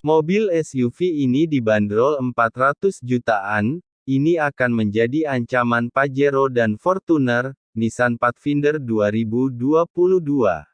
Mobil SUV ini dibanderol 400 jutaan, ini akan menjadi ancaman Pajero dan Fortuner, Nissan Pathfinder 2022.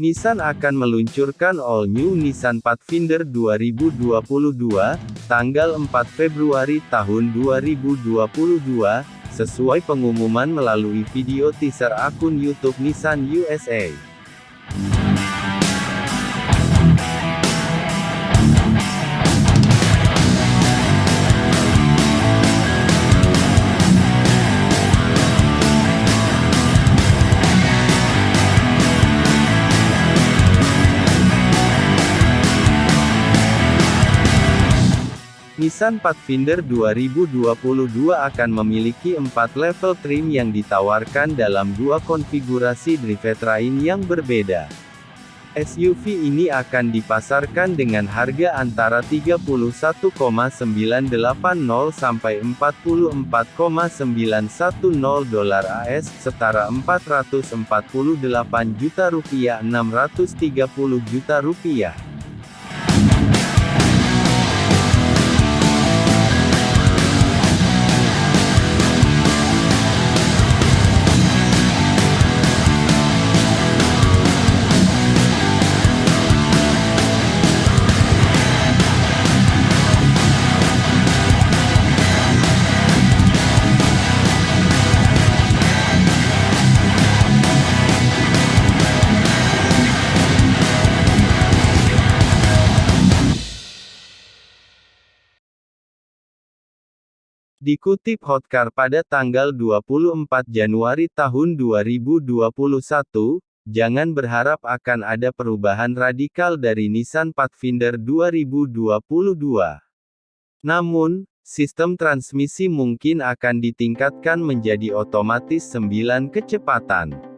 Nissan akan meluncurkan all new Nissan Pathfinder 2022, tanggal 4 Februari tahun 2022, sesuai pengumuman melalui video teaser akun YouTube Nissan USA. Nissan Pathfinder 2022 akan memiliki empat level trim yang ditawarkan dalam dua konfigurasi drivetrain yang berbeda. SUV ini akan dipasarkan dengan harga antara 31,980 sampai 44,910 dolar AS, setara 448 juta rupiah 630 juta rupiah. Dikutip Hotcar pada tanggal 24 Januari tahun 2021, jangan berharap akan ada perubahan radikal dari Nissan Pathfinder 2022. Namun, sistem transmisi mungkin akan ditingkatkan menjadi otomatis 9 kecepatan.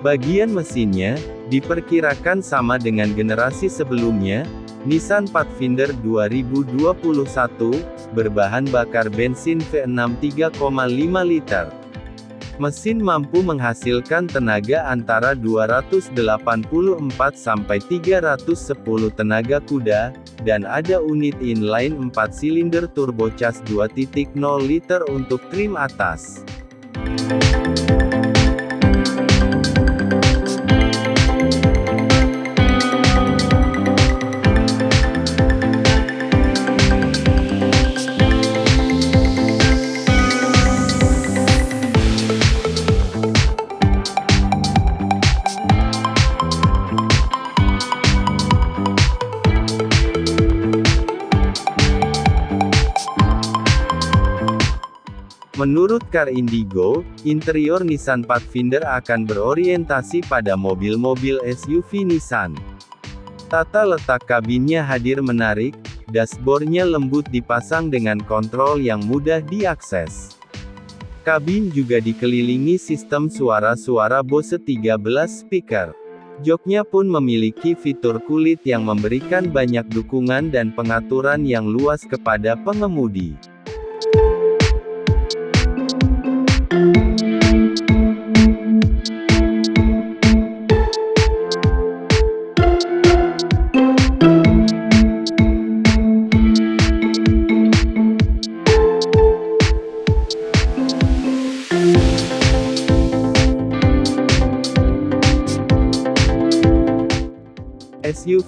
Bagian mesinnya, Diperkirakan sama dengan generasi sebelumnya, Nissan Pathfinder 2021, berbahan bakar bensin V6 3,5 liter. Mesin mampu menghasilkan tenaga antara 284 sampai 310 tenaga kuda, dan ada unit inline 4 silinder turbocharged 2.0 liter untuk trim atas. Menurut Car Indigo, interior Nissan Pathfinder akan berorientasi pada mobil-mobil SUV Nissan. Tata letak kabinnya hadir menarik, dashboardnya lembut dipasang dengan kontrol yang mudah diakses. Kabin juga dikelilingi sistem suara-suara Bose 13 speaker. Joknya pun memiliki fitur kulit yang memberikan banyak dukungan dan pengaturan yang luas kepada pengemudi.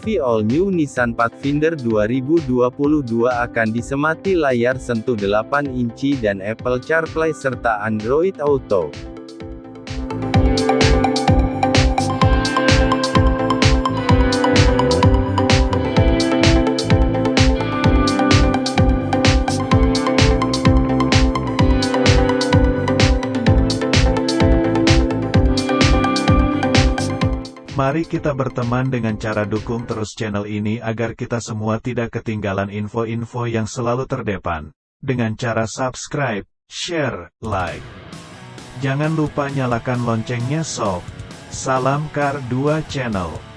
SUV All New Nissan Pathfinder 2022 akan disemati layar sentuh 8 inci dan Apple CarPlay serta Android Auto. Mari kita berteman dengan cara dukung terus channel ini agar kita semua tidak ketinggalan info-info yang selalu terdepan. Dengan cara subscribe, share, like. Jangan lupa nyalakan loncengnya sob. Salam Kar 2 Channel.